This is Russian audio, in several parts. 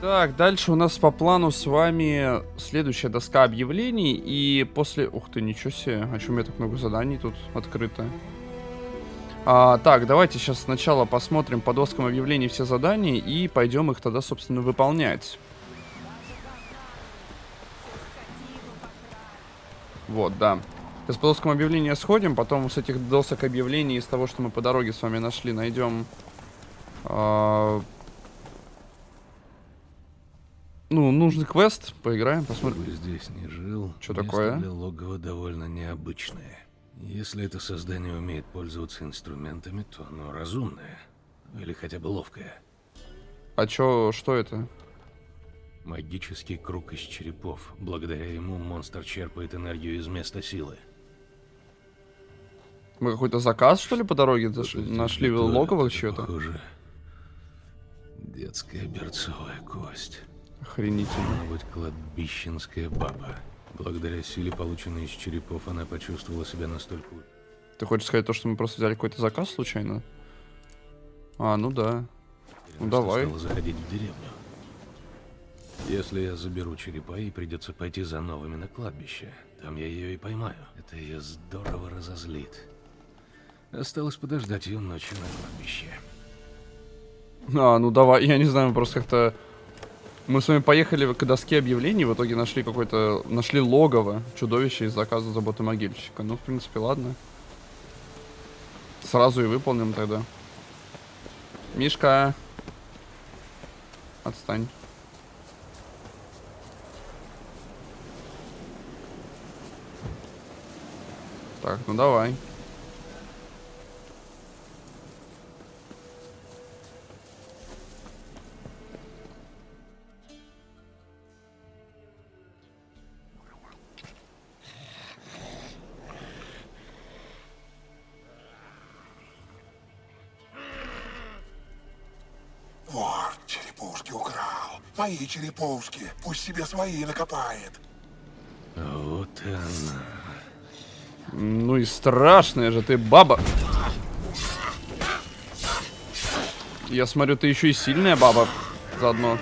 Так, дальше у нас по плану с вами следующая доска объявлений. И после... Ух ты, ничего себе. А чем меня так много заданий тут открыто? А, так, давайте сейчас сначала посмотрим по доскам объявлений все задания. И пойдем их тогда, собственно, выполнять. Вот, да. Сейчас по доскам объявления сходим. Потом с этих досок объявлений, из того, что мы по дороге с вами нашли, найдем... А ну, нужный квест, поиграем, посмотрим. Бы здесь не жил. Что такое? Для логова довольно необычное. Если это создание умеет пользоваться инструментами, то оно разумное. Или хотя бы ловкое. А чё, что это? Магический круг из черепов. Благодаря ему монстр черпает энергию из места силы. Мы какой-то заказ, что ли, по дороге нашли логово чьё-то? Похоже. Детская берцовая кость. Охренительно. Должна быть кладбищенская баба. Благодаря силе, полученной из черепов, она почувствовала себя настолько... Ты хочешь сказать то, что мы просто взяли какой-то заказ случайно? А, ну да. Ну давай. Стала заходить в деревню. Если я заберу черепа, ей придется пойти за новыми на кладбище. Там я ее и поймаю. Это ее здорово разозлит. Осталось подождать ее ночью на кладбище. А, ну давай, я не знаю, просто как-то мы с вами поехали к доске объявлений, в итоге нашли какой-то... Нашли логово чудовище из заказа заботы могильщика. Ну, в принципе, ладно. Сразу и выполним тогда. Мишка. Отстань. Так, ну давай. Мои череповски. Пусть себе свои накопает. Вот она. Ну и страшная же ты баба. Я смотрю, ты еще и сильная баба заодно.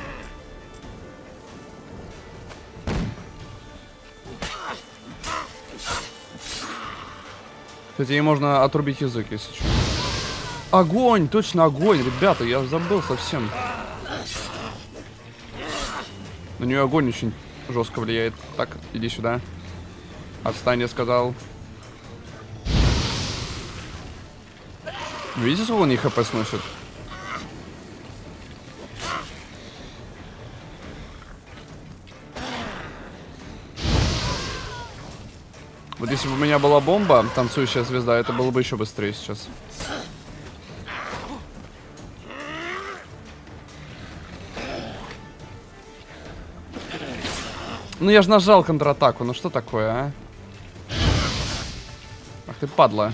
Кстати, ей можно отрубить язык, если что. Огонь! Точно огонь, ребята, я забыл совсем. На нее огонь очень жестко влияет. Так, иди сюда. Отстань, я сказал. Видите, сколько он них хп сносит? Вот если бы у меня была бомба, танцующая звезда, это было бы еще быстрее сейчас. Ну я же нажал контратаку, ну что такое, а? Ах ты падла.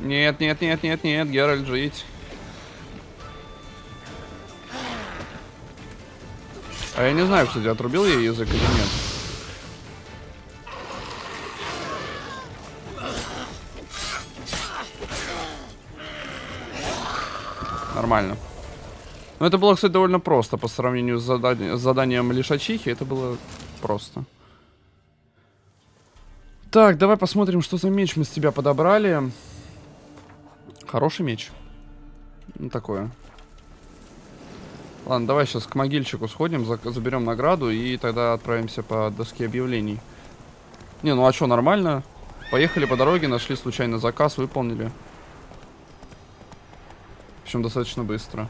Нет, нет, нет, нет, нет, Геральт, жить. А я не знаю, кстати, отрубил я язык или нет. Нормально. Но это было, кстати, довольно просто по сравнению с, задани с заданием лишачихи. Это было просто. Так, давай посмотрим, что за меч мы с тебя подобрали. Хороший меч. Ну, такое. Ладно, давай сейчас к могильчику сходим, за заберем награду и тогда отправимся по доске объявлений. Не, ну а что, нормально. Поехали по дороге, нашли случайно заказ, выполнили. Причем достаточно быстро.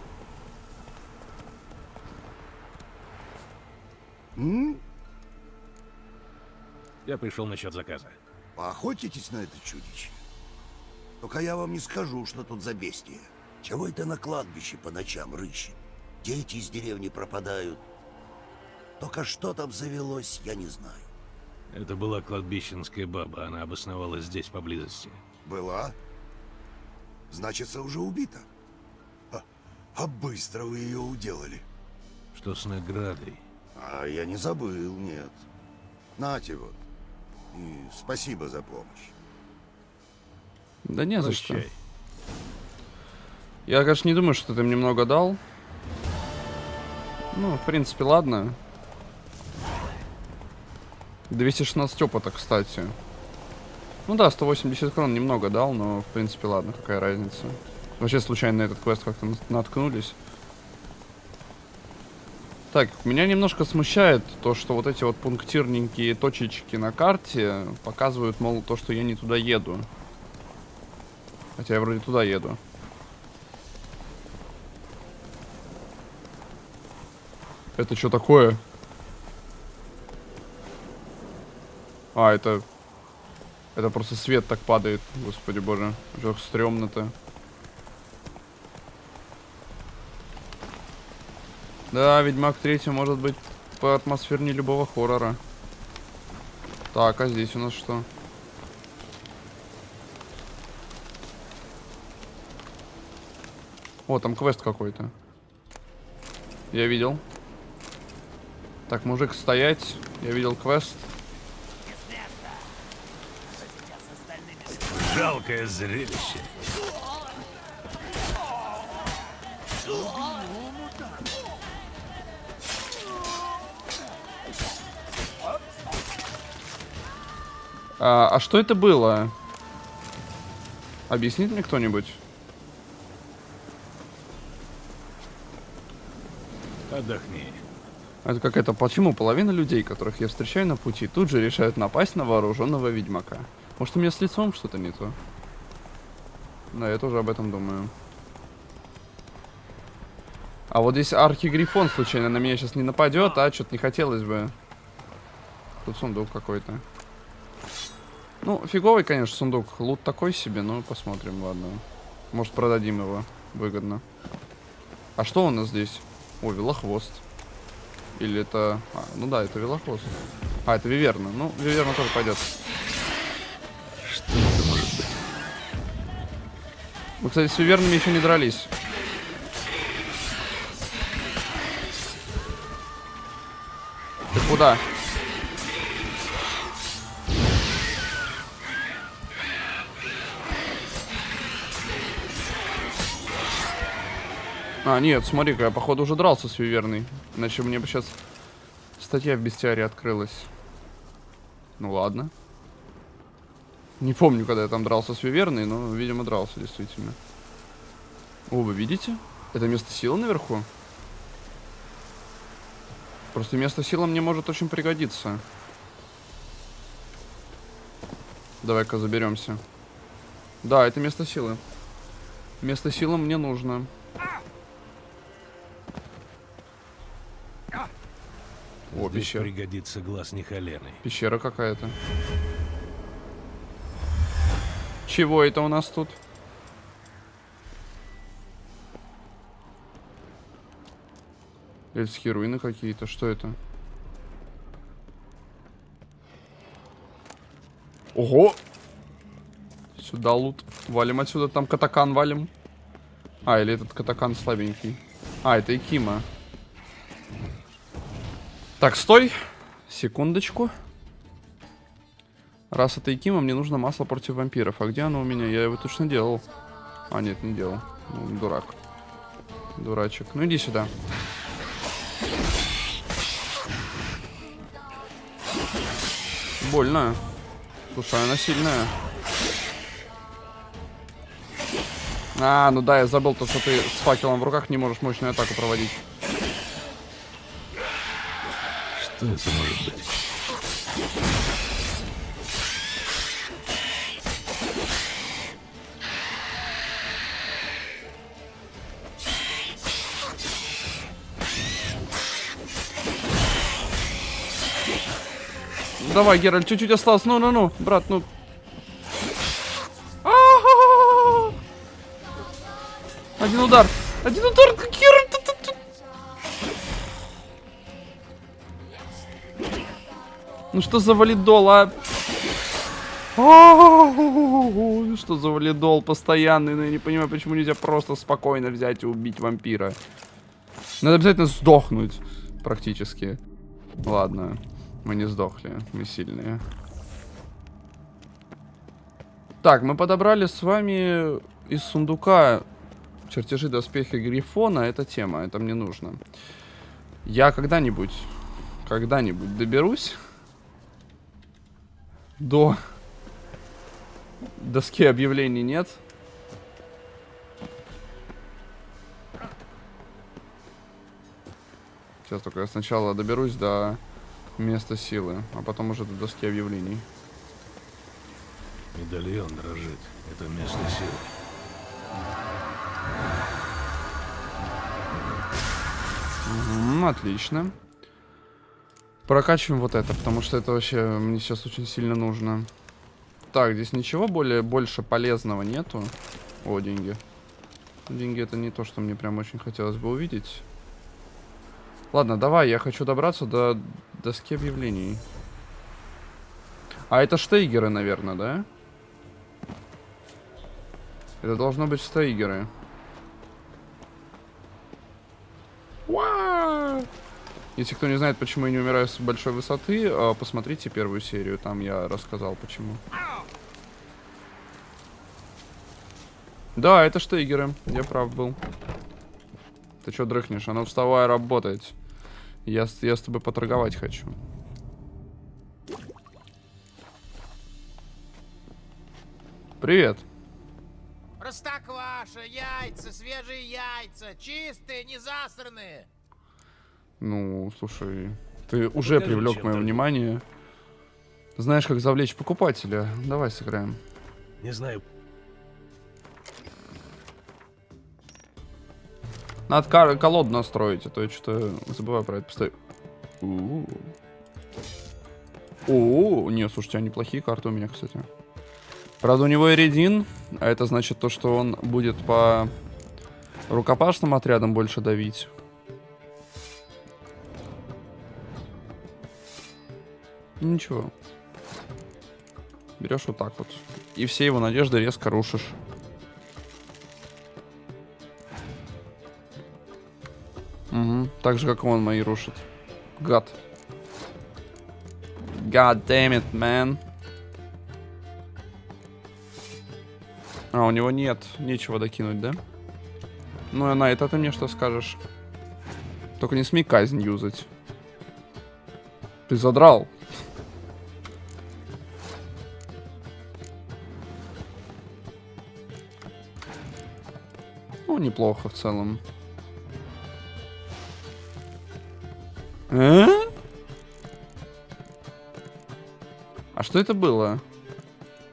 Я пришел насчет заказа. Поохотитесь на это чудище? Только я вам не скажу, что тут за бестия. Чего это на кладбище по ночам рыщет? Дети из деревни пропадают. Только что там завелось, я не знаю. Это была кладбищенская баба, она обосновалась здесь поблизости. Была? Значится, уже убита. А, а быстро вы ее уделали. Что с наградой? А я не забыл, нет. Нате вот. И спасибо за помощь. Да не за что. Я, конечно, не думаю, что ты мне много дал. Ну, в принципе, ладно. 216 опыта, кстати. Ну да, 180 крон немного дал, но, в принципе, ладно, какая разница. Вообще, случайно на этот квест как-то наткнулись. Так, меня немножко смущает то, что вот эти вот пунктирненькие точечки на карте показывают, мол, то, что я не туда еду. Хотя я вроде туда еду. Это что такое? А, это... Это просто свет так падает. Господи боже. Что стрёмно-то. Да, Ведьмак 3 может быть по атмосфернее любого хоррора. Так, а здесь у нас что? О, там квест какой-то. Я видел. Так, мужик, стоять. Я видел квест. Жалкое зрелище. А, а что это было? Объяснит мне кто-нибудь? Отдохни. Это как это, почему половина людей, которых я встречаю на пути, тут же решают напасть на вооруженного ведьмака? Может, у меня с лицом что-то не то? Да, я тоже об этом думаю. А вот здесь архигрифон случайно на меня сейчас не нападет, а что-то не хотелось бы. Тут сундук какой-то. Ну, фиговый, конечно, сундук. Лут такой себе, но посмотрим, ладно. Может, продадим его выгодно. А что у нас здесь? О, велохвост. Или это... А, ну да, это велохвост. А, это виверна. Ну, виверна тоже пойдет. Что это может быть? Мы, кстати, с вивернами еще не дрались. Ты куда? А, нет, смотри-ка, я, походу, уже дрался с Виверной. Иначе мне бы сейчас статья в бестиаре открылась. Ну ладно. Не помню, когда я там дрался с Виверной, но, видимо, дрался, действительно. О, вы видите? Это место силы наверху? Просто место силы мне может очень пригодиться. Давай-ка заберемся. Да, это место силы. Место силы мне нужно. О, Здесь пещера. пригодится глаз Нихалены. Пещера какая-то. Чего это у нас тут? Эльфские руины какие-то. Что это? Ого! Сюда лут. Валим отсюда. Там катакан валим. А, или этот катакан слабенький. А, это Икима. Так, стой. Секундочку. Раз это Икима, мне нужно масло против вампиров. А где оно у меня? Я его точно делал. А, нет, не делал. Ну, дурак. Дурачек. Ну, иди сюда. Больно. Слушай, она сильная. А, ну да, я забыл то, что ты с факелом в руках не можешь мощную атаку проводить. Что это может быть? Давай, Геральт, чуть-чуть осталось. Ну-ну-ну, брат, ну. Один удар. Один удар, Ну что за валидол, а? Что за валидол постоянный? Ну я не понимаю, почему нельзя просто спокойно взять и убить вампира. Надо обязательно сдохнуть. Практически. Ладно. Мы не сдохли. Мы сильные. Так, мы подобрали с вами из сундука Чертежи доспехи Грифона, это тема, это мне нужно. Я когда-нибудь, когда-нибудь доберусь до доски объявлений нет. Сейчас только я сначала доберусь до места силы, а потом уже до доски объявлений. Медальон дрожит. Это место силы. Мгм, отлично. Прокачиваем вот это, потому что это вообще мне сейчас очень сильно нужно. Так, здесь ничего более больше полезного нету. О, деньги. Деньги это не то, что мне прям очень хотелось бы увидеть. Ладно, давай, я хочу добраться до доски объявлений. А это штейгеры, наверное, да? Это должно быть штейгеры. Уа! Если кто не знает, почему я не умираю с большой высоты, а, посмотрите первую серию, там я рассказал почему. Да, это штейгеры, я прав был. Ты что дрыхнешь? А ну вставай, работать. Я, я с тобой поторговать хочу. Привет. Простокваша, яйца, свежие яйца, чистые, не засранные. Ну, слушай, ты уже покажи, привлек мое внимание. Знаешь, как завлечь покупателя. Давай сыграем. Не знаю, Надо колоду настроить, а то я что-то забываю про это постоянно. У-у-у. О, не, слушайте, а неплохие карты у меня, кстати. Правда, у него Эридин, а это значит то, что он будет по рукопашным отрядам больше давить. Ничего. Берешь вот так вот. И все его надежды резко рушишь. Угу. Так же, как он мои рушит. Гад. God damn it, man. А, у него нет. Нечего докинуть, да? Ну, а на это ты мне что скажешь? Только не смей казнь юзать. Ты задрал. Неплохо в целом. А? А что это было?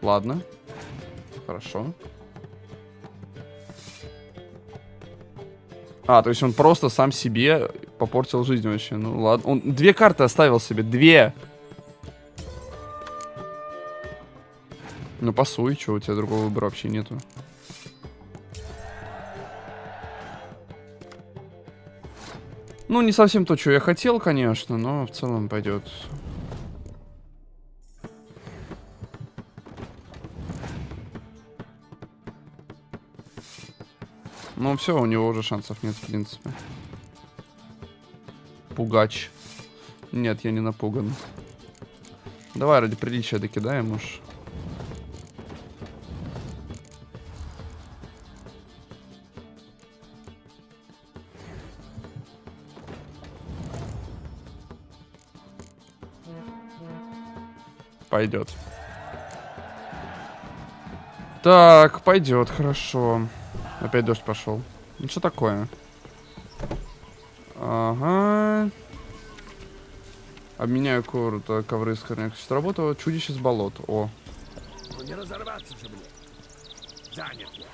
Ладно. Хорошо. А, то есть он просто сам себе попортил жизнь вообще. Ну ладно. Он две карты оставил себе. Две. Ну пасуй, что у тебя другого выбора вообще нету. Ну, не совсем то, что я хотел, конечно, но в целом пойдет. Ну, все, у него уже шансов нет, в принципе. Пугач. Нет, я не напуган. Давай ради приличия докидаем уж. Пойдет. Так, пойдет, хорошо. Опять дождь пошел. Ну что такое? Ага. Обменяю круто ковры с корняк. Сработало чудище с болот. О. Ну не разорваться же мне. Занят я.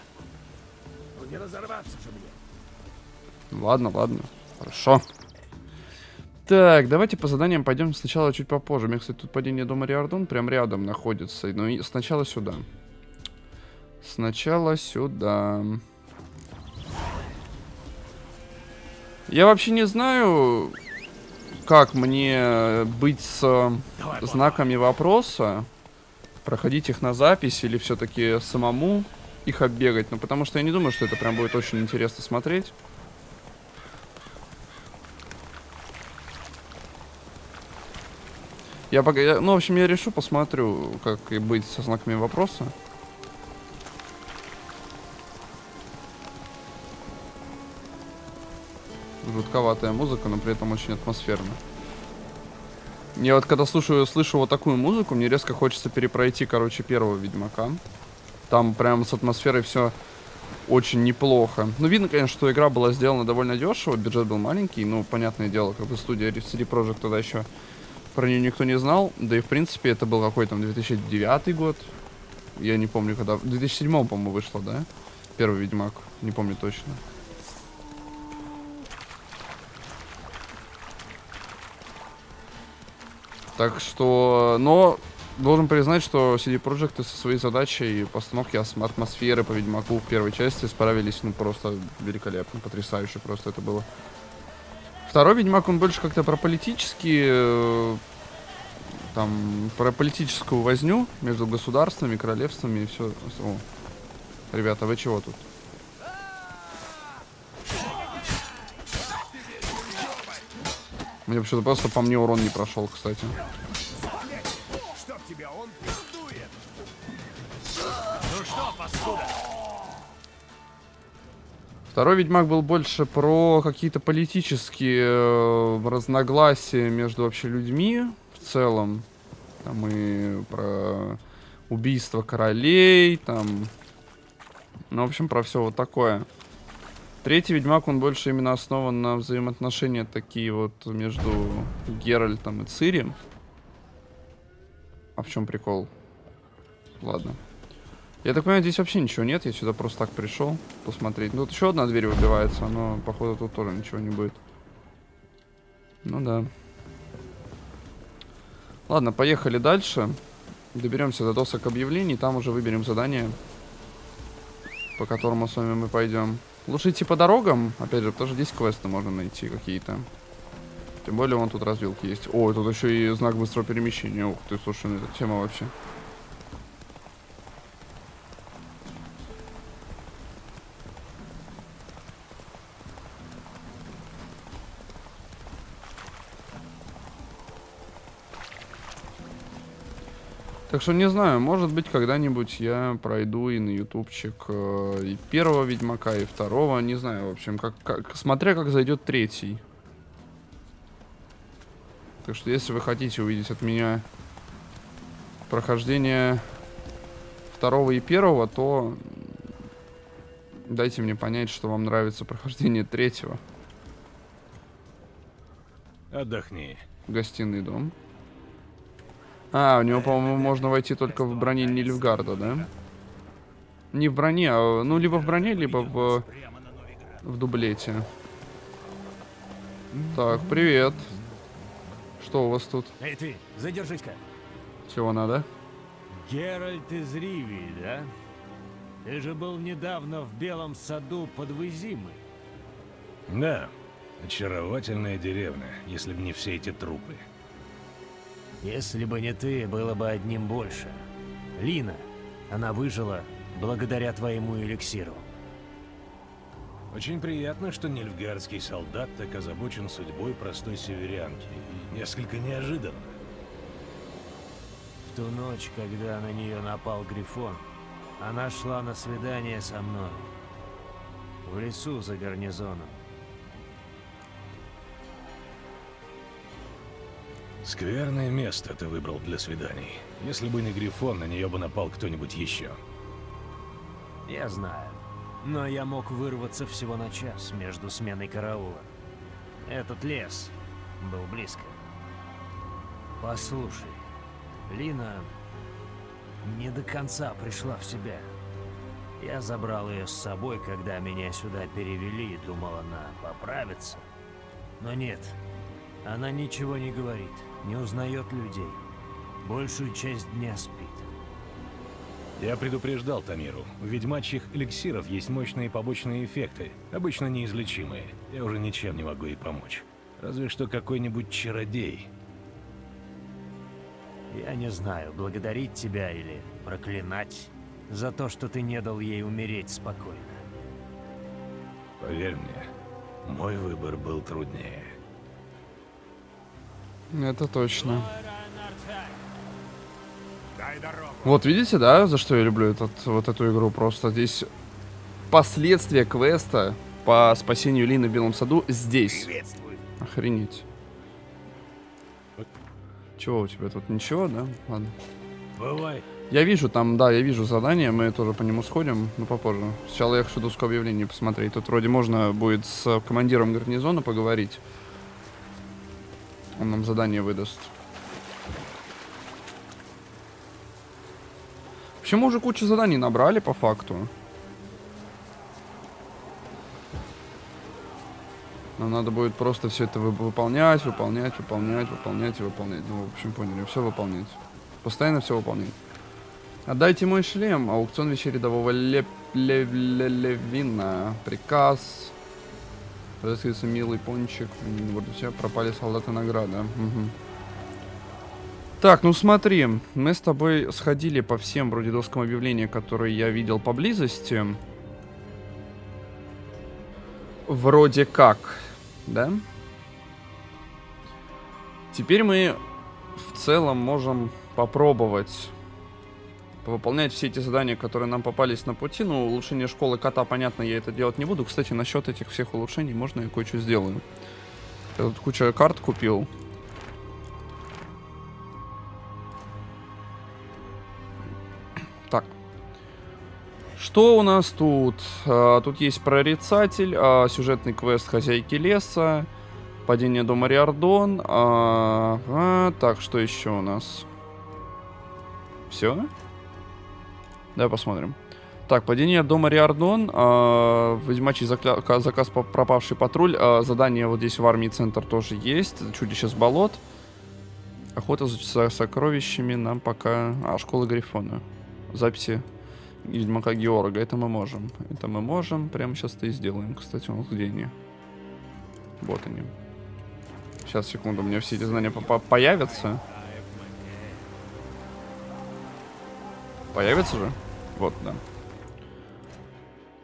Ну не разорваться же мне. Ладно, ладно. Хорошо. Так, давайте по заданиям пойдем сначала чуть попозже. У меня, кстати, тут падение дома Риордон прям рядом находится. Ну и сначала сюда. Сначала сюда. Я вообще не знаю, как мне быть с знаками вопроса. Проходить их на запись или все-таки самому их оббегать. Ну, потому что я не думаю, что это прям будет очень интересно смотреть. Я пока, я- ну, в общем, я решу, посмотрю, как и быть со знаками вопроса. жутковатая музыка, но при этом очень атмосферно. Я вот когда слушаю, слышу вот такую музыку, мне резко хочется перепройти, короче, первого Ведьмака. Там прям с атмосферой все очень неплохо. Ну, видно, конечно, что игра была сделана довольно дешево, бюджет был маленький, ну, понятное дело, как бы студия CD Projekt тогда еще про нее никто не знал, да и, в принципе, это был какой там 2009 год, я не помню, когда, в 2007, по-моему, вышло, да, первый Ведьмак, не помню точно. Так что, но должен признать, что CD Projekt со своей задачей постановки атмосферы по Ведьмаку в первой части справились, ну, просто великолепно, потрясающе просто это было. Второй Ведьмак, он больше как-то про политические, э, там, про политическую возню между государствами, королевствами и все. О. Ребята, вы чего тут? Мне вообще-то просто по мне урон не прошел, кстати. Второй Ведьмак был больше про какие-то политические э, разногласия между вообще людьми в целом. Там и про убийство королей, там... Ну, в общем, про все вот такое. Третий Ведьмак, он больше именно основан на взаимоотношения такие вот между Геральтом и Цири. А в чем прикол? Ладно. Я так понимаю, здесь вообще ничего нет, я сюда просто так пришел посмотреть. Ну, вот еще одна дверь выбивается, но, походу, тут тоже ничего не будет. Ну да. Ладно, поехали дальше. Доберемся до досок объявлений, там уже выберем задание, по которому с вами мы пойдем. Лучше идти по дорогам, опять же, потому что здесь квесты можно найти какие-то. Тем более, вон тут развилки есть. О, тут еще и знак быстрого перемещения. Ух ты, слушай, ну это тема вообще. Так что не знаю, может быть когда-нибудь я пройду и на ютубчик э, и первого Ведьмака, и второго, не знаю, в общем, как, как, смотря как зайдет третий. Так что если вы хотите увидеть от меня прохождение второго и первого, то дайте мне понять, что вам нравится прохождение третьего. Отдохни. Гостиный дом. А, у него, по-моему, можно войти только в броне Нильфгарда, да? Не в броне, а, ну, либо в броне, либо в, в дублете. Так, привет. Что у вас тут? Эй, ты, задержись-ка. Чего надо? Геральт из Ривии, да? Ты же был недавно в Белом саду под Вызимой. Да, очаровательная деревня, если бы не все эти трупы. Если бы не ты, было бы одним больше. Лина, она выжила благодаря твоему эликсиру. Очень приятно, что нильфгардский солдат так озабочен судьбой простой северянки. И несколько неожиданно. В ту ночь, когда на нее напал Грифон, она шла на свидание со мной. В лесу за гарнизоном. Скверное место ты выбрал для свиданий. Если бы не Грифон, на нее бы напал кто-нибудь еще. Я знаю. Но я мог вырваться всего на час между сменой караула. Этот лес был близко. Послушай, Лина не до конца пришла в себя. Я забрал ее с собой, когда меня сюда перевели, и думал, она поправится. Но нет, она ничего не говорит, не узнает людей. Большую часть дня спит. Я предупреждал Тамиру. У ведьмачьих эликсиров есть мощные побочные эффекты, обычно неизлечимые. Я уже ничем не могу ей помочь. Разве что какой-нибудь чародей. Я не знаю, благодарить тебя или проклинать за то, что ты не дал ей умереть спокойно. Поверь мне, мой выбор был труднее. Это точно. Вот видите, да, за что я люблю этот, вот эту игру? Просто здесь последствия квеста по спасению Лины в Белом саду здесь. Охренеть. Чего у тебя тут? Ничего, да? Ладно. Бывай. Я вижу там, да, я вижу задание, мы тоже по нему сходим, но попозже. Сначала я хочу доску объявлений посмотреть. Тут вроде можно будет с командиром гарнизона поговорить. Он нам задание выдаст. Вообще мы уже кучу заданий набрали по факту. Нам надо будет просто все это вы- выполнять, выполнять, выполнять, выполнять и выполнять. Ну, в общем, поняли, все выполнять. Постоянно все выполнять. Отдайте мой шлем. Аукцион вещей рядового Леп... Ле... Ле- Левина. Приказ. Разыскивается милый пончик. Вот все пропали солдаты награда. Мгм. Так, ну смотри, мы с тобой сходили по всем вроде доскам объявления, которые я видел поблизости. Вроде как, да? Теперь мы в целом можем попробовать выполнять все эти задания, которые нам попались на пути. Ну, улучшение школы кота, понятно, я это делать не буду. Кстати, насчет этих всех улучшений можно я кое-что сделаю. Я тут куча карт купил. Так. Что у нас тут? А, тут есть прорицатель, а, сюжетный квест хозяйки леса, падение дома Риордон. а, а, так, что еще у нас? Все? Давай посмотрим. Так, падение дома Риордон, э, ведьмачий закля- ка- заказ пропавший патруль, а, задание вот здесь в армии центр тоже есть, чудище с болот. Охота за со- сокровищами нам пока... А, школа Грифона. Записи Ведьмака Георга, это мы можем. Это мы можем, прямо сейчас это и сделаем. Кстати, нас где они? Вот они. Сейчас, секунду, у меня все эти знания по- по- появятся. Появится же? Вот, да.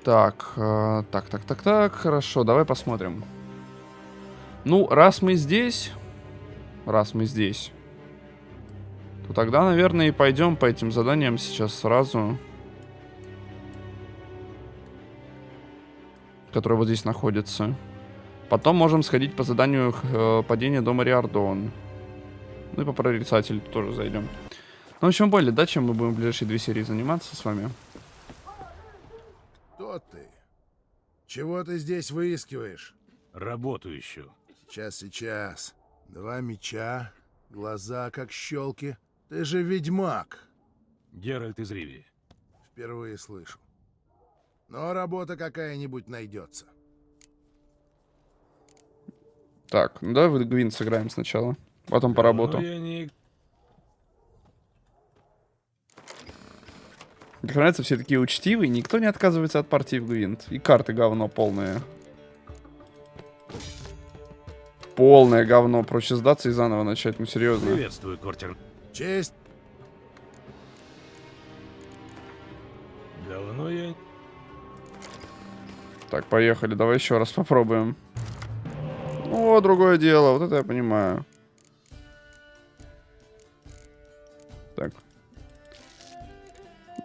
Так, э, так, так, так, так, хорошо, давай посмотрим. Ну, раз мы здесь, раз мы здесь, то тогда, наверное, и пойдем по этим заданиям сейчас сразу. Которые вот здесь находятся. Потом можем сходить по заданию э, падения дома Риордон. Ну и по прорицателю тоже зайдем. Ну, в общем, более, да, чем мы будем в ближайшие две серии заниматься с вами. Кто ты? Чего ты здесь выискиваешь? Работу ищу. Сейчас, сейчас. Два меча, глаза как щелки. Ты же ведьмак. Геральт из Ривии. Впервые слышу. Но работа какая-нибудь найдется. Так, ну давай в Гвинт сыграем сначала. Потом по работу. Ну, я не... Мне нравится, все такие учтивые, никто не отказывается от партии в Гвинт. И карты говно полное. Полное говно. Проще сдаться и заново начать, ну серьезно. Приветствую, Кортер. Честь. Давно я... Так, поехали, давай еще раз попробуем. О, другое дело, вот это я понимаю. Так.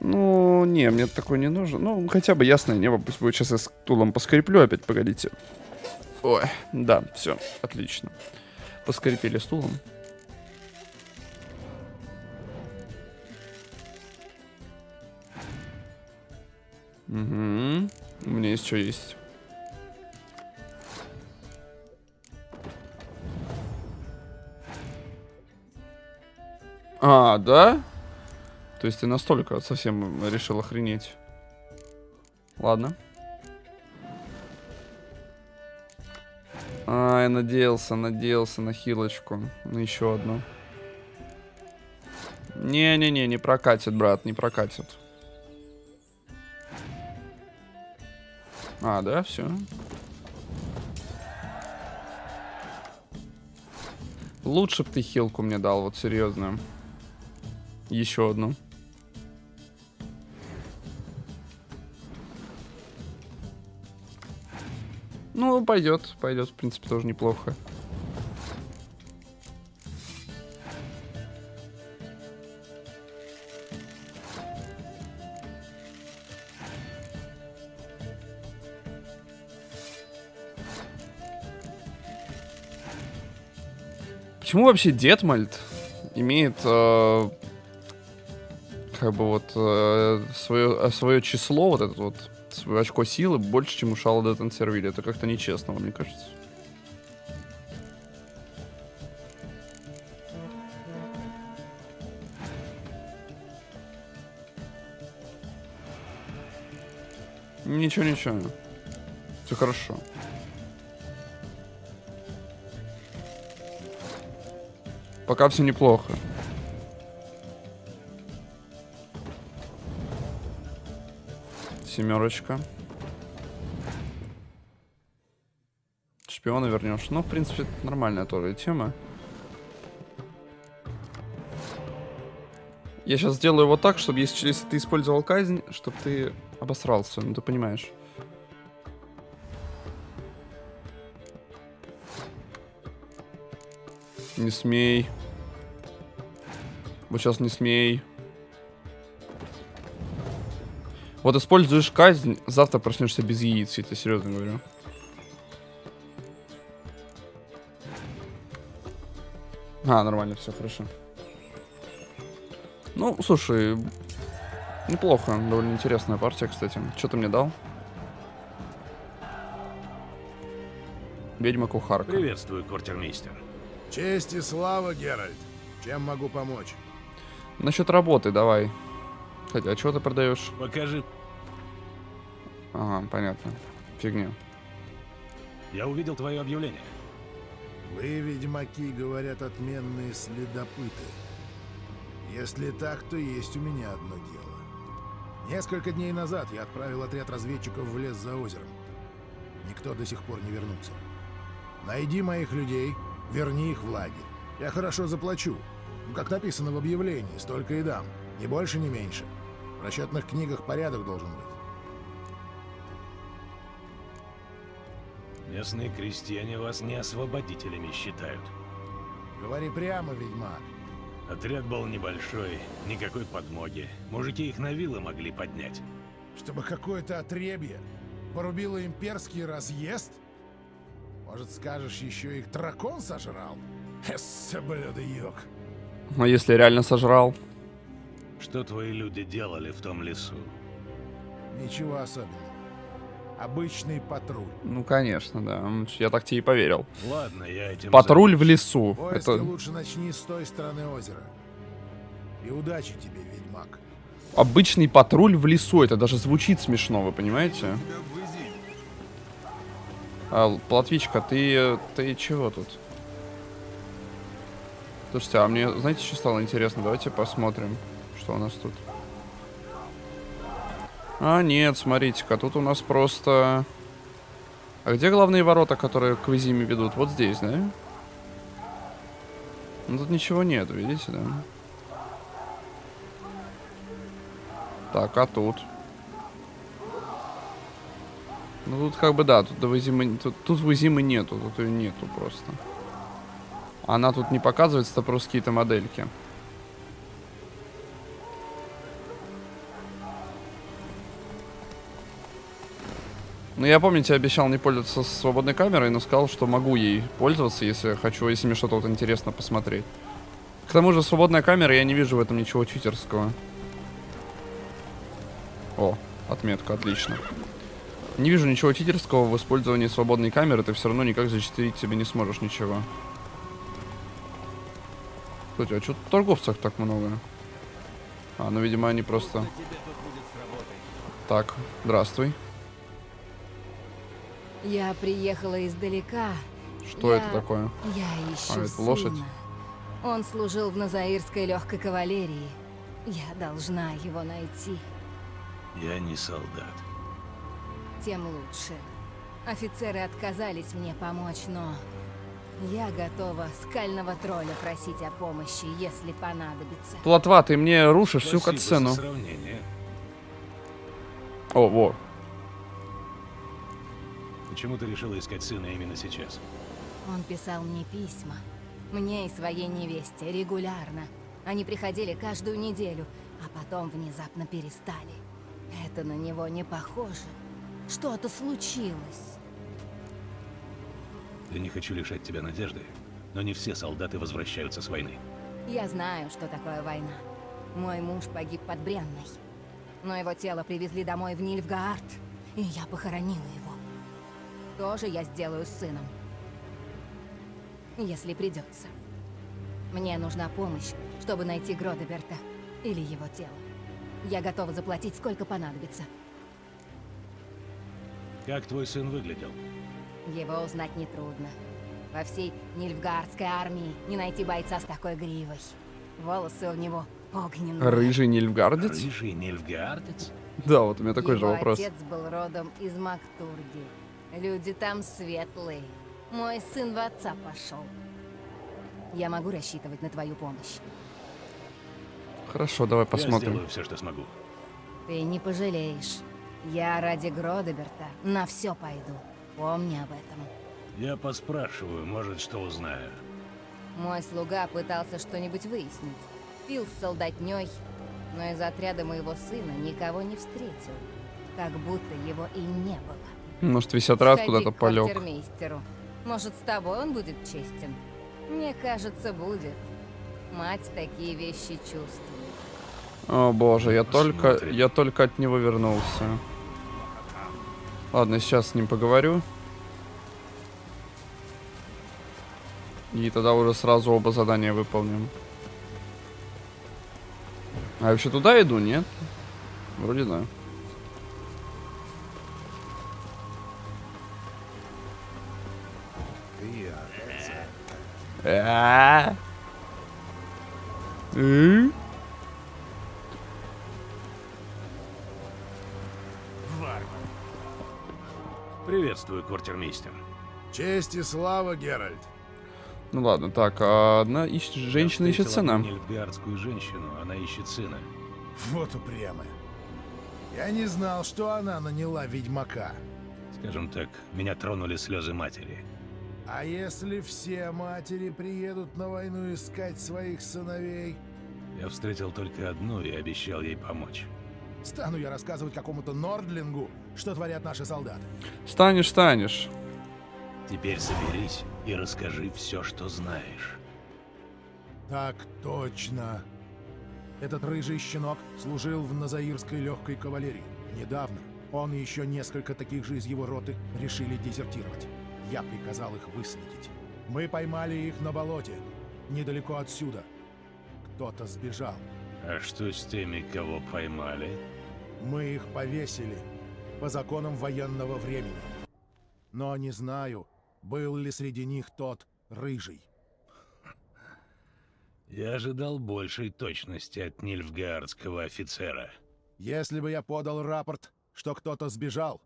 Ну, не, мне такой не нужен. Ну, хотя бы ясное небо, пусть будет. Сейчас я с тулом поскреплю опять, погодите. Ой, да, все, отлично. Поскрепили стулом. Угу. У меня есть что есть. А, да? То есть ты настолько совсем решил охренеть. Ладно. А, я надеялся, надеялся на хилочку. На еще одну. Не-не-не, не прокатит, брат, не прокатит. А, да, все. Лучше бы ты хилку мне дал, вот серьезно. Еще одну. Ну, пойдет, пойдет, в принципе, тоже неплохо. Почему вообще Детмальт имеет э, как бы вот э, свое, свое число, вот этот вот свое очко силы больше, чем у Шалда Тансервилля? Это как-то нечестно, мне кажется. Ничего, ничего. Все хорошо. Пока все неплохо. Семерочка. Шпиона вернешь. Ну, в принципе, нормальная тоже тема. Я сейчас сделаю вот так, чтобы если, если ты использовал казнь, чтобы ты обосрался, ну ты понимаешь. Не смей. Вот сейчас не смей. Вот используешь казнь, завтра проснешься без яиц, я тебе серьезно говорю. А, нормально, все хорошо. Ну, слушай, неплохо, довольно интересная партия, кстати. Что ты мне дал? Ведьма кухарка. Приветствую, квартирмейстер. Честь и слава, Геральт. Чем могу помочь? Насчет работы давай. Хотя, а что ты продаешь? Покажи. Ага, понятно. Фигня. Я увидел твое объявление. Вы, ведьмаки, говорят, отменные следопыты. Если так, то есть у меня одно дело. Несколько дней назад я отправил отряд разведчиков в лес за озером. Никто до сих пор не вернулся. Найди моих людей, верни их в лагерь. Я хорошо заплачу. Ну, Как написано в объявлении, столько и дам. Ни больше, ни меньше. В расчетных книгах порядок должен быть. Местные крестьяне вас не освободителями считают. Говори прямо, ведьмак. Отряд был небольшой, никакой подмоги. Мужики их на вилы могли поднять. Чтобы какое-то отребье порубило имперский разъезд? Может, скажешь, еще их дракон сожрал? Эссе, блюдоёк. А если реально сожрал? Что твои люди делали в том лесу? Ничего особенного. Обычный патруль. Ну, конечно, да. М, Я так тебе и поверил. Ладно, я этим Патруль в займусь. лесу. Поиски Это лучше начни с той стороны озера. И удачи тебе, ведьмак. обычный патруль в лесу. Это даже звучит смешно, вы понимаете? А, Платвичка, ты, ты чего тут? Слушайте, а мне, знаете, что стало интересно? Давайте посмотрим, что у нас тут. А, нет, смотрите-ка, тут у нас просто... А где главные ворота, которые к Визиме ведут? Вот здесь, да? Ну, тут ничего нет, видите, да? Так, а тут? Ну тут как бы да, тут до Визимы, тут, тут Визимы нету, тут ее нету просто. Она тут не показывается, это просто какие-то модельки. Ну я помните, обещал не пользоваться свободной камерой, но сказал, что могу ей пользоваться, если хочу, если мне что-то вот интересно посмотреть. К тому же свободная камера, я не вижу в этом ничего читерского. О, отметка, отлично. Не вижу ничего читерского в использовании свободной камеры, ты все равно никак зачитерить себе не сможешь ничего. Слушайте, а что торговцев так много? А, ну, видимо, они просто... Так, здравствуй. Я приехала издалека. Что Я- это такое? Я ищу А, это лошадь? сына. Он служил в Назаирской легкой кавалерии. Я должна его найти. Я не солдат. Тем лучше. Офицеры отказались мне помочь, но... Я готова скального тролля просить о помощи, если понадобится. Плотва, ты мне рушишь всю Спасибо катсцену. за сравнение. О, во. Почему ты решила искать сына именно сейчас? Он писал мне письма. Мне и своей невесте регулярно. Они приходили каждую неделю, а потом внезапно перестали. Это на него не похоже. Что-то случилось. Я не хочу лишать тебя надежды, Но не все солдаты возвращаются с войны. Я знаю, что такое война. Мой муж погиб под Бренной. Но его тело привезли домой в Нильфгаард, и я похоронила его. Тоже я сделаю с сыном. Если придется. Мне нужна помощь, чтобы найти Гродеберта или его тело. Я готова заплатить, сколько понадобится. Как твой сын выглядел? Его узнать нетрудно. Во всей Нильфгаардской армии не найти бойца с такой гривой. Волосы у него огненные. Рыжий нильфгардец? Рыжий нельфгаардец? Да, вот у меня такой же Его вопрос. отец был родом из Мактурги. Люди там светлые. Мой сын в отца пошел. Я могу рассчитывать на твою помощь. Хорошо, давай Я посмотрим. сделаю все, что смогу. Ты не пожалеешь. Я ради Гродеберта на все пойду. Помни об этом. Я поспрашиваю, может, что узнаю. Мой слуга пытался что-нибудь выяснить. Пил с солдатней, но из отряда моего сына никого не встретил. Как будто его и не было. Может, весь отряд куда-то полег. Может, с тобой он будет честен? Мне кажется, будет. Мать такие вещи чувствует. О боже, я только, Посмотрим. я только от него вернулся. Ладно, сейчас с ним поговорю. И тогда уже сразу оба задания выполним. А я вообще туда иду, нет? Вроде да. Приветствую, квартирмейстер. Честь и слава, Геральт. Ну ладно, так, а одна ищет, женщина ищет сына. одну нильфгаардскую женщину, она ищет сына. Вот упрямая. Я не знал, что она наняла ведьмака. Скажем так, меня тронули слезы матери. А если все матери приедут на войну искать своих сыновей? Я встретил только одну и обещал ей помочь. Стану я рассказывать какому-то Нордлингу, что творят наши солдаты. Станешь, станешь. Теперь соберись и расскажи все, что знаешь. Так точно. Этот рыжий щенок служил в Назаирской легкой кавалерии. Недавно он и еще несколько таких же из его роты решили дезертировать. Я приказал их выследить. Мы поймали их на болоте, недалеко отсюда. Кто-то сбежал. А что с теми, кого поймали? Мы их повесили по законам военного времени. Но не знаю, был ли среди них тот рыжий. Я ожидал большей точности от нильфгаардского офицера. Если бы я подал рапорт, что кто-то сбежал,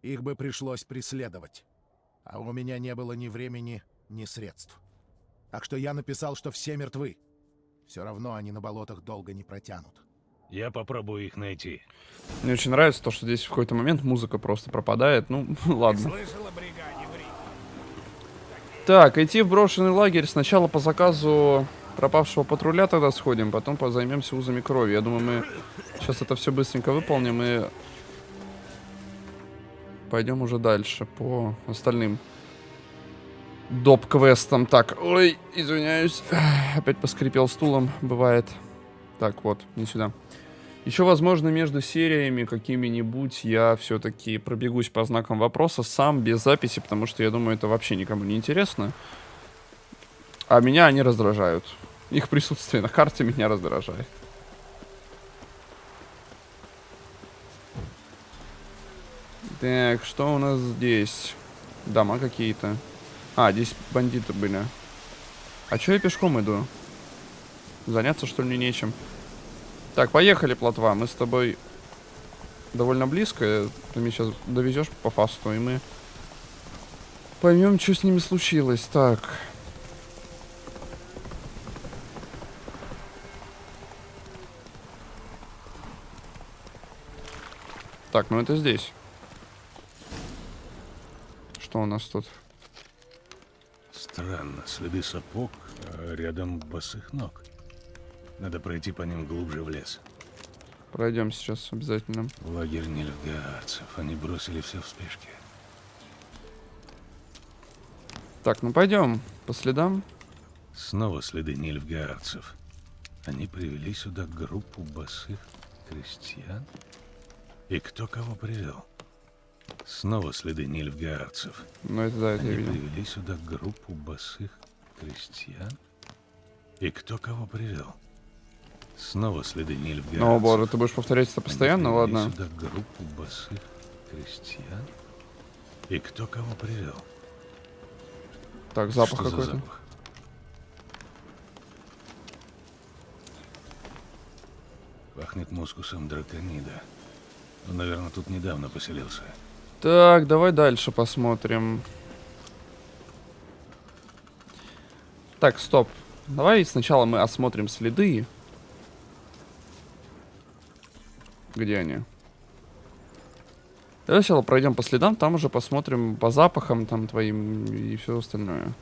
их бы пришлось преследовать. А у меня не было ни времени, ни средств. Так что я написал, что все мертвы. Все равно они на болотах долго не протянут. Я попробую их найти. Мне очень нравится то, что здесь в какой-то момент музыка просто пропадает. Ну, ладно. Слышал о бригаде в Риге? Так, идти в брошенный лагерь сначала по заказу пропавшего патруля тогда сходим, потом по- займемся узами крови. Я думаю, мы сейчас это все быстренько выполним и пойдем уже дальше по остальным доп-квестам. Так, ой, извиняюсь, опять поскрипел стулом, бывает. Так, вот, не сюда. Еще, возможно, между сериями какими-нибудь я все-таки пробегусь по знакам вопроса сам, без записи, потому что я думаю, это вообще никому не интересно. А меня они раздражают. Их присутствие на карте меня раздражает. Так, что у нас здесь? Дома какие-то. А, здесь бандиты были. А чё я пешком иду? Заняться, что ли, нечем? Так, поехали, плотва. Мы с тобой довольно близко. Ты меня сейчас довезешь по фасту, и мы поймем, что с ними случилось. Так. Так, ну это здесь. Что у нас тут? Странно, следы сапог, а рядом босых ног. Надо пройти по ним глубже в лес. Пройдем сейчас обязательно. Лагерь нильфгаарцев. Они бросили все в спешке. Так, ну пойдем по следам. Снова следы нильфгаарцев. Они привели сюда группу босых крестьян? И кто кого привел? Снова следы нильфгаарцев. Ну, это да, это я Они видел. привели сюда группу босых крестьян? И кто кого привел? Снова следы нильфгаарцев. Ну, боже, ты будешь повторять это Они постоянно? привели Ладно. сюда группу босых крестьян? И кто кого привел? Так, запах за какой-то. Пахнет мускусом драконида. Он, наверное, тут недавно поселился. Так, давай дальше посмотрим. Так, стоп. Давай сначала мы осмотрим следы. Где они? Давай сначала пройдем по следам, там уже посмотрим по запахам там твоим и все остальное.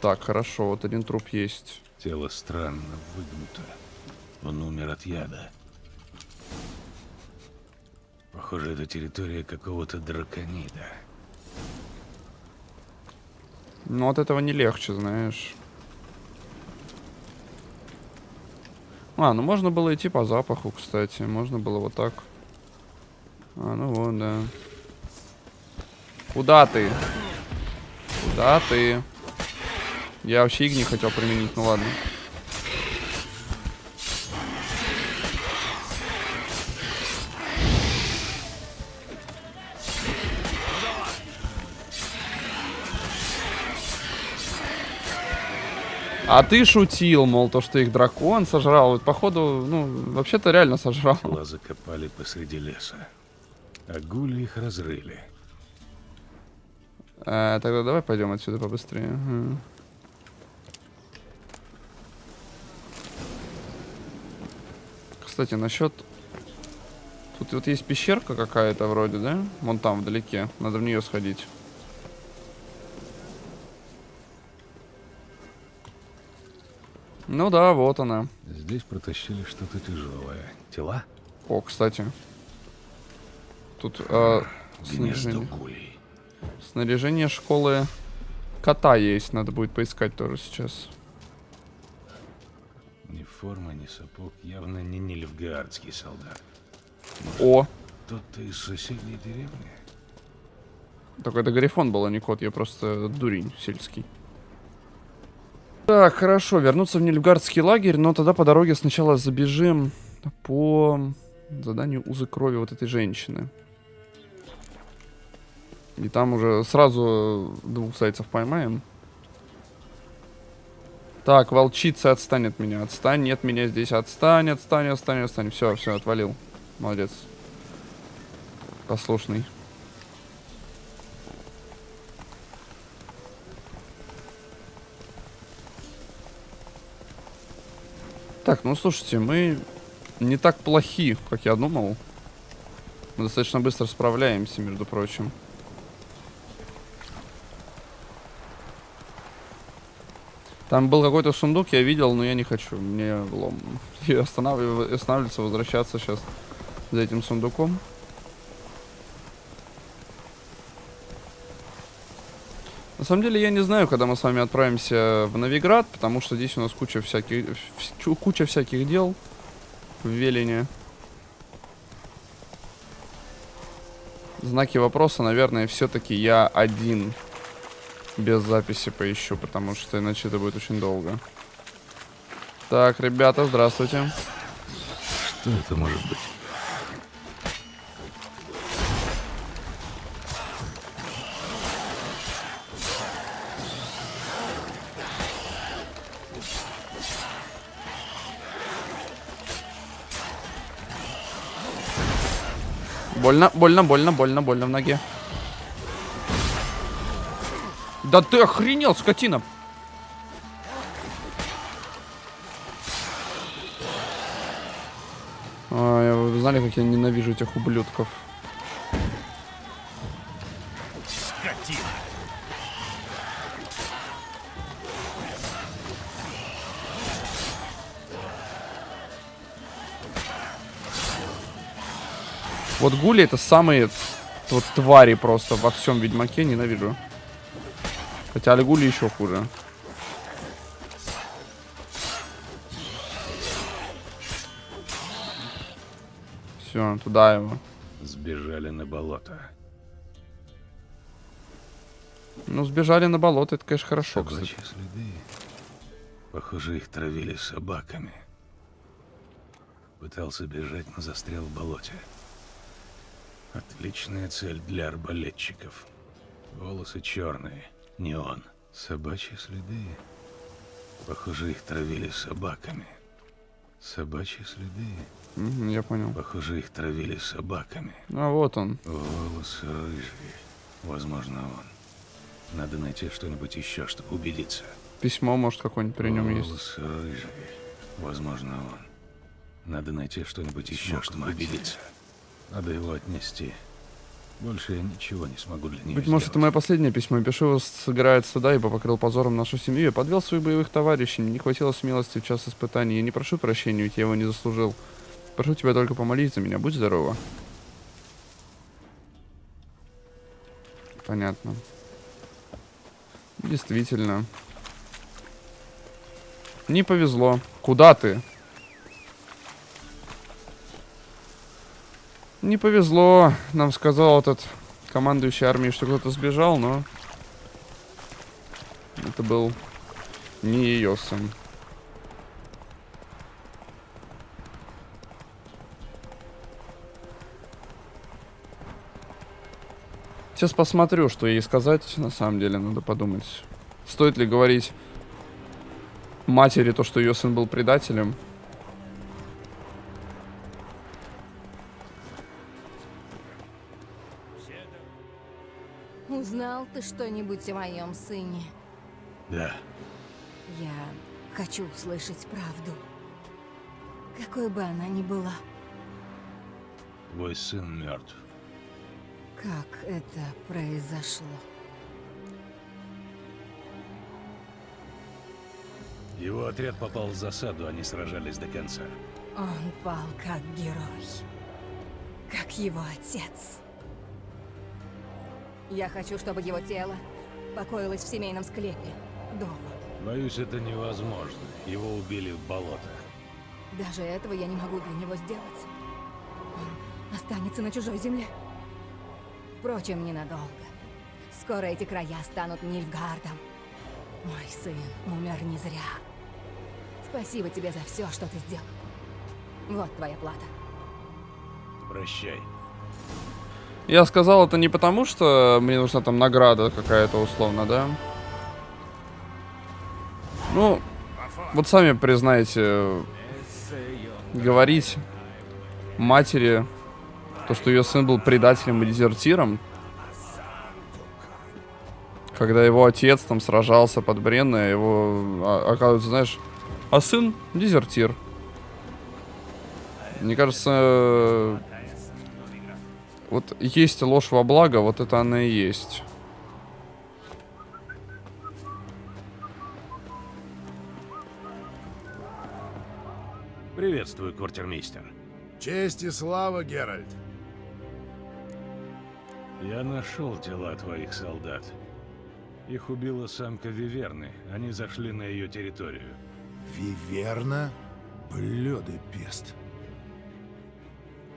Так, хорошо, вот один труп есть. Тело странно выгнуто. Он умер от яда. Похоже, это территория какого-то драконида. Ну, от этого не легче, знаешь. А, ну можно было идти по запаху, кстати. Можно было вот так. А, ну вот, да. Куда ты? Куда ты? Я вообще их не хотел применить, ну ладно. А ты шутил, мол, то, что их дракон сожрал. Вот, походу, ну, вообще-то реально сожрал. Тела закопали посреди леса. А гули их разрыли. А, тогда давай пойдем отсюда побыстрее. Ага. Кстати, насчет... Тут вот есть пещерка какая-то вроде, да? Вон там, вдалеке. Надо в нее сходить. Ну да, вот она. Здесь протащили что-то тяжелое. Тела? О, кстати. Тут э, снаряжение. снаряжение школы кота есть. Надо будет поискать тоже сейчас. Ни форма, ни сапог. Явно не нильфгаардский солдат. О, Кто-то из соседней деревни? Только это Гарифон был, а не кот. Я просто дурень сельский. Так, хорошо. Вернуться в Нильфгардский лагерь, но тогда по дороге сначала забежим по заданию узы крови вот этой женщины. И там уже сразу двух зайцев поймаем. Так, волчица отстань от меня. Отстань, нет меня здесь. Отстань, отстань, отстань, отстань. Все, все, отвалил. Молодец. Послушный. Так, ну слушайте, мы не так плохи, как я думал. Мы достаточно быстро справляемся, между прочим. Там был какой-то сундук, я видел, но я не хочу. Мне лом. Останавливаться, останавливаться, возвращаться сейчас за этим сундуком. На самом деле я не знаю, когда мы с вами отправимся в Новиград, потому что здесь у нас куча всяких, вс- куча всяких дел в Велине. Знаки вопроса, наверное, все-таки я один без записи поищу, потому что иначе это будет очень долго. Так, ребята, здравствуйте. Что это может быть? Больно, больно, больно, больно, больно в ноге. Да ты охренел, скотина! Ай, вы знали, как я ненавижу этих ублюдков? Вот гули это самые вот твари просто во всем Ведьмаке, ненавижу. Хотя Альгули еще хуже. Все, туда его. Сбежали на болото. Ну, сбежали на болото, это, конечно, хорошо, кстати. Собачьи следы. Похоже, их травили собаками. Пытался бежать, но застрял в болоте. Отличная цель для арбалетчиков. Волосы черные, не он. Собачьи следы. Похоже, их травили собаками. Собачьи следы. Я понял. Похоже, их травили собаками. А вот он. Волосы рыжие. Возможно, он. Надо найти что-нибудь еще, чтобы убедиться. Письмо, может, какое-нибудь при нем есть. Волосы рыжие. Возможно, он. Надо найти что-нибудь еще, чтобы убедиться. Надо его отнести. Больше я ничего не смогу для него Быть может, это сделать. мое последнее письмо. Пишу сыграет сюда, ибо покрыл позором нашу семью. Я подвел своих боевых товарищей. Не хватило смелости в час испытаний. Я не прошу прощения, ведь я его не заслужил. Прошу тебя только помолись за меня. Будь здорова. Понятно. Действительно. Не повезло. Куда ты? Не повезло. Нам сказал этот командующий армией, что кто-то сбежал, но... Это был не ее сын. Сейчас посмотрю, что ей сказать. На самом деле, надо подумать. Стоит ли говорить матери то, что ее сын был предателем? Узнал ты что-нибудь о моем сыне? Да, Я хочу услышать правду. Какой бы она ни была. твой сын мертв. Как это произошло? Его отряд попал в засаду, они сражались до конца. Он пал как герой. Как его отец. Я хочу, чтобы его тело покоилось в семейном склепе. Дома. Боюсь, это невозможно. Его убили в болотах. Даже этого я не могу для него сделать. Он останется на чужой земле. Впрочем, ненадолго. Скоро эти края станут Нильфгардом. Мой сын умер не зря. Спасибо тебе за все, что ты сделал. Вот твоя плата. Прощай. Я сказал это не потому, что мне нужна там награда какая-то условно, да? Ну, вот сами признаете, говорить матери, то, что ее сын был предателем и дезертиром, когда его отец там сражался под Бренной, а его, а- оказывается, знаешь, а сын дезертир. Мне кажется, вот есть ложь во благо, вот это она и есть. Приветствую, квартирмейстер. Честь и слава, Геральт. Я нашел тела твоих солдат. Их убила самка Виверны. Они зашли на ее территорию. Виверна? Блёдый пест.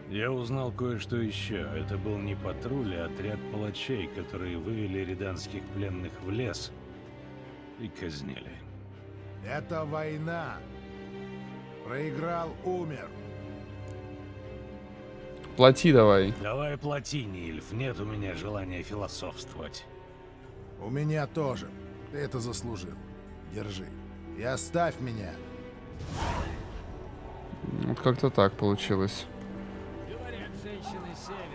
Я узнал кое-что еще. Это был не патруль, а отряд палачей, которые вывели риданских пленных в лес и казнили. Это война. Проиграл, умер. Плати давай. Давай плати, Нильф. Нет у меня желания философствовать. У меня тоже. Ты это заслужил. Держи. И оставь меня. Вот как-то так получилось. Говорят, женщины севера моются раз в